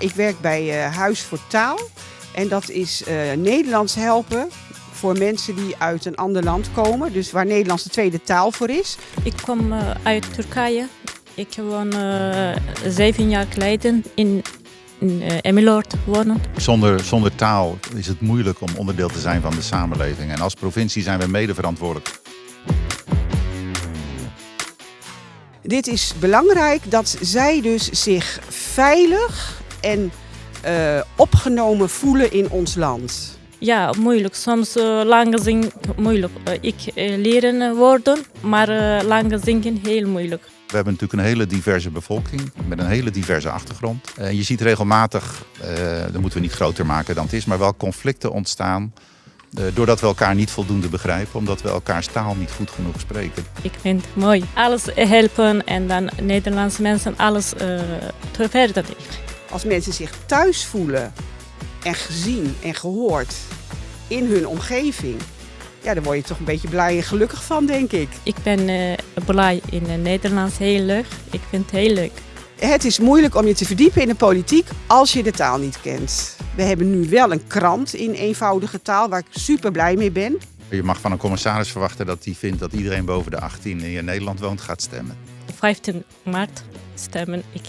Ik werk bij uh, Huis voor Taal. En dat is uh, Nederlands helpen voor mensen die uit een ander land komen. Dus waar Nederlands de tweede taal voor is. Ik kom uh, uit Turkije. Ik woon zeven jaar geleden in in uh, Emmeloord wonen. Zonder, zonder taal is het moeilijk om onderdeel te zijn van de samenleving. En als provincie zijn we mede verantwoordelijk. Dit is belangrijk dat zij dus zich veilig en uh, opgenomen voelen in ons land. Ja, moeilijk. Soms uh, lang zingen moeilijk. Uh, ik leren woorden, maar lang zingen heel moeilijk. We hebben natuurlijk een hele diverse bevolking met een hele diverse achtergrond. En je ziet regelmatig, dat moeten we niet groter maken dan het is, maar wel conflicten ontstaan uh, doordat we elkaar niet voldoende begrijpen, omdat we elkaars taal niet goed genoeg spreken. Ik vind het mooi. Alles helpen en dan Nederlandse mensen alles uh, te verder. Als mensen zich thuis voelen en gezien en gehoord in hun omgeving, ja, daar word je toch een beetje blij en gelukkig van, denk ik. Ik ben uh, blij in het Nederlands heel leuk. Ik vind het heel leuk. Het is moeilijk om je te verdiepen in de politiek als je de taal niet kent. We hebben nu wel een krant in eenvoudige taal waar ik super blij mee ben. Je mag van een commissaris verwachten dat hij vindt dat iedereen boven de 18 in Nederland woont gaat stemmen. 15 maart stemmen ik.